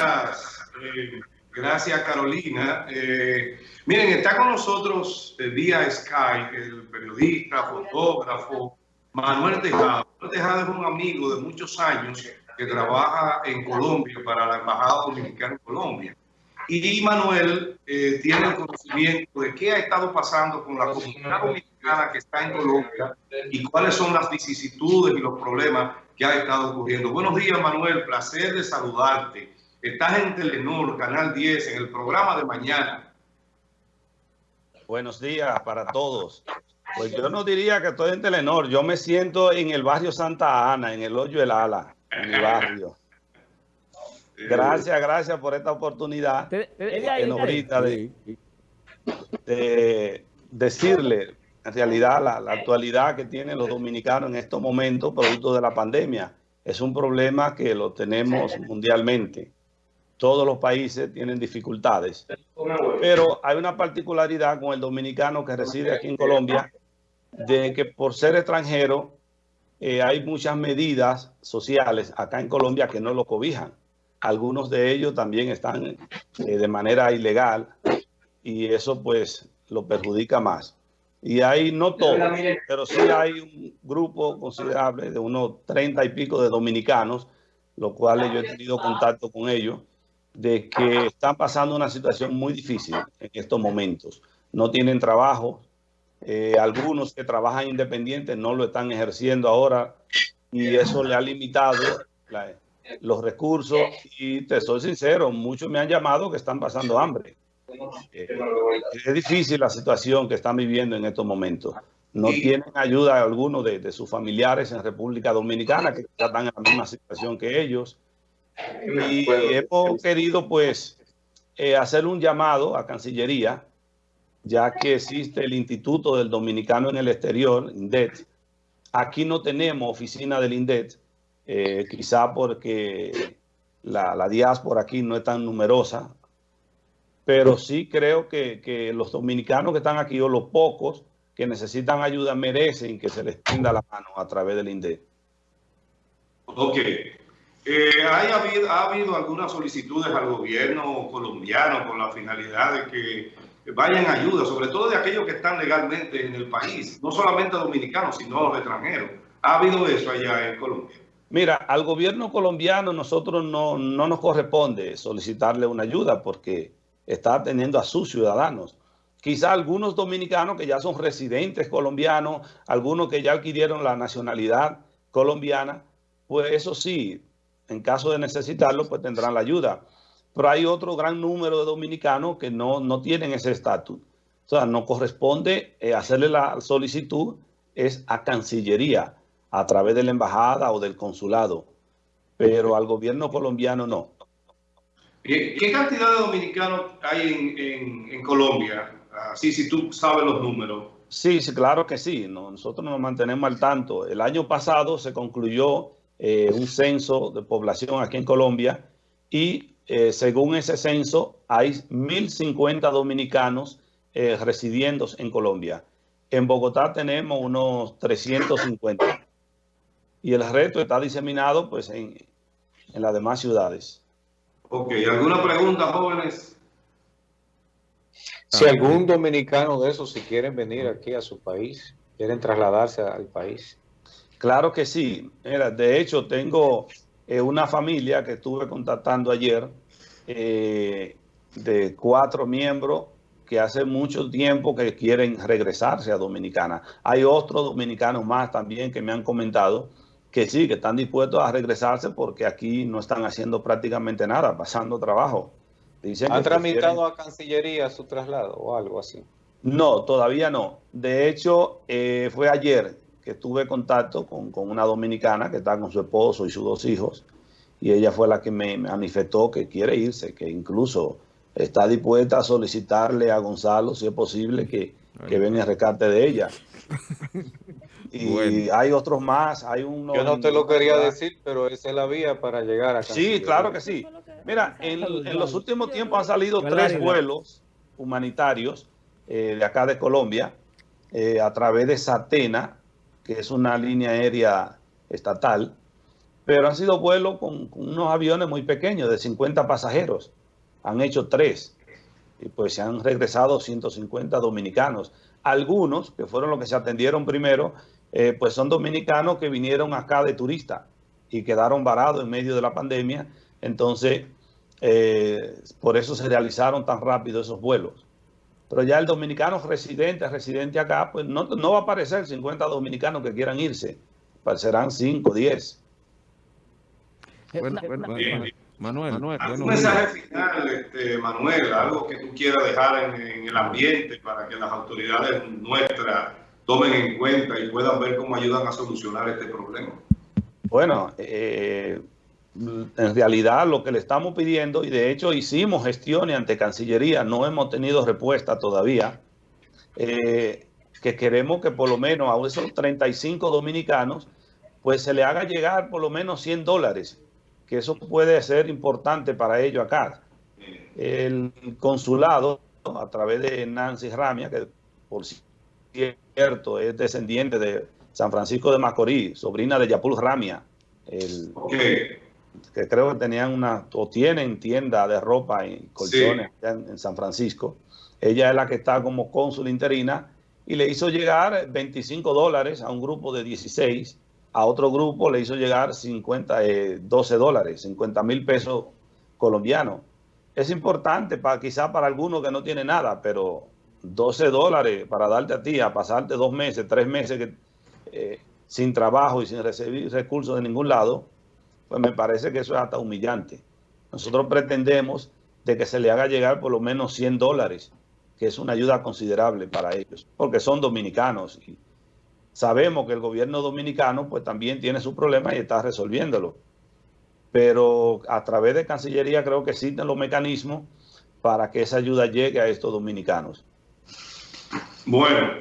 Gracias, eh, gracias Carolina. Eh, miren, está con nosotros eh, vía Skype el periodista, fotógrafo Manuel Tejado. Manuel Tejado es un amigo de muchos años que trabaja en Colombia para la Embajada Dominicana en Colombia. Y Manuel tiene el conocimiento de qué ha estado pasando con la comunidad dominicana que está en Colombia y cuáles son las vicisitudes y los problemas que ha estado ocurriendo. Buenos días, Manuel. Placer de saludarte. Estás en Telenor, Canal 10, en el programa de mañana. Buenos días para todos. Pues yo no diría que estoy en Telenor. Yo me siento en el barrio Santa Ana, en el Hoyo del Ala, en mi barrio. Gracias, gracias por esta oportunidad de, de decirle en realidad la, actualidad que tienen los dominicanos en estos momentos, producto de la pandemia, es un problema que lo tenemos mundialmente. Todos los países tienen dificultades, pero hay una particularidad con el dominicano que reside aquí en Colombia, de que por ser extranjero eh, hay muchas medidas sociales acá en Colombia que no lo cobijan. Algunos de ellos también están eh, de manera ilegal y eso pues lo perjudica más. Y hay, no todos, pero sí hay un grupo considerable de unos 30 y pico de dominicanos, los cuales yo he tenido contacto con ellos, de que están pasando una situación muy difícil en estos momentos. No tienen trabajo, eh, algunos que trabajan independientes no lo están ejerciendo ahora y eso le ha limitado los recursos y te soy sincero, muchos me han llamado que están pasando hambre. Eh, es difícil la situación que están viviendo en estos momentos. No tienen ayuda alguno de, sus familiares en República Dominicana que están en la misma situación que ellos. Y hemos querido pues eh, hacer un llamado a Cancillería, ya que existe el Instituto del Dominicano en el Exterior, INDET. Aquí no tenemos oficina del INDET, eh, quizá porque la, la diáspora aquí no es tan numerosa, pero sí creo que, los dominicanos que están aquí o los pocos que necesitan ayuda merecen que se les tienda la mano a través del INDE. Ok. Eh, ¿Ha habido algunas solicitudes al gobierno colombiano con la finalidad de que vayan ayuda, sobre todo de aquellos que están legalmente en el país, no solamente dominicanos, sino los extranjeros? ¿Ha habido eso allá en Colombia? Mira, al gobierno colombiano nosotros no, no nos corresponde solicitarle una ayuda porque está atendiendo a sus ciudadanos. Quizá algunos dominicanos que ya son residentes colombianos, algunos que ya adquirieron la nacionalidad colombiana, pues eso sí, en caso de necesitarlo, pues tendrán la ayuda. Pero hay otro gran número de dominicanos que no, no tienen ese estatus. O sea, no corresponde eh, hacerle la solicitud, es a Cancillería, a través de la embajada o del consulado. Pero al gobierno colombiano no. ¿Qué cantidad de dominicanos hay en, Colombia? Así, si tú sabes los números. Sí, sí, claro que sí. Nosotros nos mantenemos al tanto. El año pasado se concluyó eh, un censo de población aquí en Colombia y eh, según ese censo hay 1.050 dominicanos eh, residiendo en Colombia. En Bogotá tenemos unos 350 y el resto está diseminado pues en, en las demás ciudades. Ok, ¿alguna pregunta, jóvenes? Si algún dominicano de esos, si quieren venir aquí a su país, quieren trasladarse al país. Claro que sí. Mira, de hecho, tengo eh, una familia que estuve contactando ayer eh, de cuatro miembros que hace mucho tiempo que quieren regresarse a Dominicana. Hay otros dominicanos más también que me han comentado que sí, que están dispuestos a regresarse porque aquí no están haciendo prácticamente nada, pasando trabajo. Dicen ¿Han tramitado a Cancillería su traslado o algo así? No, todavía no. De hecho, eh, fue ayer que tuve contacto con, una dominicana que está con su esposo y sus dos hijos y ella fue la que me manifestó que quiere irse, que incluso está dispuesta a solicitarle a Gonzalo, si es posible, que, que venga el rescate de ella. Y hay otros más, hay uno... Yo no te lo quería decir, pero esa es la vía para llegar a Sí, claro que sí. Mira, en, los últimos tiempos han salido tres vuelos humanitarios eh, de acá de Colombia eh, a través de Satena, que es una línea aérea estatal, pero han sido vuelos con, unos aviones muy pequeños, de 50 pasajeros. Han hecho tres y pues se han regresado 150 dominicanos. Algunos, que fueron los que se atendieron primero, eh, pues son dominicanos que vinieron acá de turista y quedaron varados en medio de la pandemia. Entonces, eh, por eso se realizaron tan rápido esos vuelos. Pero ya el dominicano residente, residente acá, pues no, no va a aparecer 50 dominicanos que quieran irse. Serán 5, 10. Bueno, bueno, bueno, Manuel, Manuel, ¿Algún mensaje final, este, Manuel? Algo que tú quieras dejar en, en, el ambiente para que las autoridades nuestras tomen en cuenta y puedan ver cómo ayudan a solucionar este problema. Bueno, eh, en realidad lo que le estamos pidiendo, y de hecho hicimos gestiones ante Cancillería, no hemos tenido respuesta todavía, eh, que queremos que por lo menos a esos 35 dominicanos, pues se le haga llegar por lo menos 100 dólares que eso puede ser importante para ellos acá. El consulado, a través de Nancy Ramia, que por cierto es descendiente de San Francisco de Macorís, sobrina de Yapul Ramia, el, okay. Que creo que tenían una, o tienen tienda de ropa y colchones sí. en, en San Francisco. Ella es la que está como cónsul interina y le hizo llegar 25 dólares a un grupo de 16 a otro grupo le hizo llegar 50, eh, 12 dólares, 50 mil pesos colombianos. Es importante para quizá para algunos que no tienen nada, pero 12 dólares para darte a ti, a pasarte dos meses, tres meses que, eh, sin trabajo y sin recibir recursos de ningún lado, pues me parece que eso es hasta humillante. Nosotros pretendemos de que se le haga llegar por lo menos 100 dólares, que es una ayuda considerable para ellos, porque son dominicanos y, Sabemos que el gobierno dominicano pues también tiene su problema y está resolviéndolo. Pero a través de Cancillería creo que existen los mecanismos para que esa ayuda llegue a estos dominicanos. Bueno,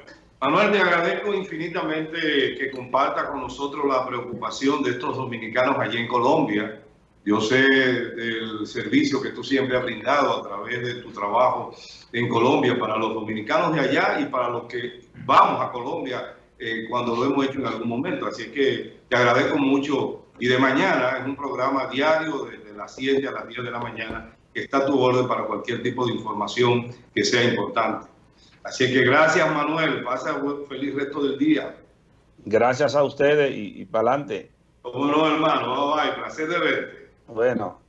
Manuel, te agradezco infinitamente que comparta con nosotros la preocupación de estos dominicanos allí en Colombia. Yo sé del servicio que tú siempre has brindado a través de tu trabajo en Colombia para los dominicanos de allá y para los que vamos a Colombia eh, cuando lo hemos hecho en algún momento. Así que te agradezco mucho. Y de mañana es un programa diario desde las 7 a las 10 de la mañana está a tu orden para cualquier tipo de información que sea importante. Así que gracias Manuel, pasa un feliz resto del día. Gracias a ustedes y, y para adelante. Cómo no hermano, bye, bye, placer de verte. Bueno.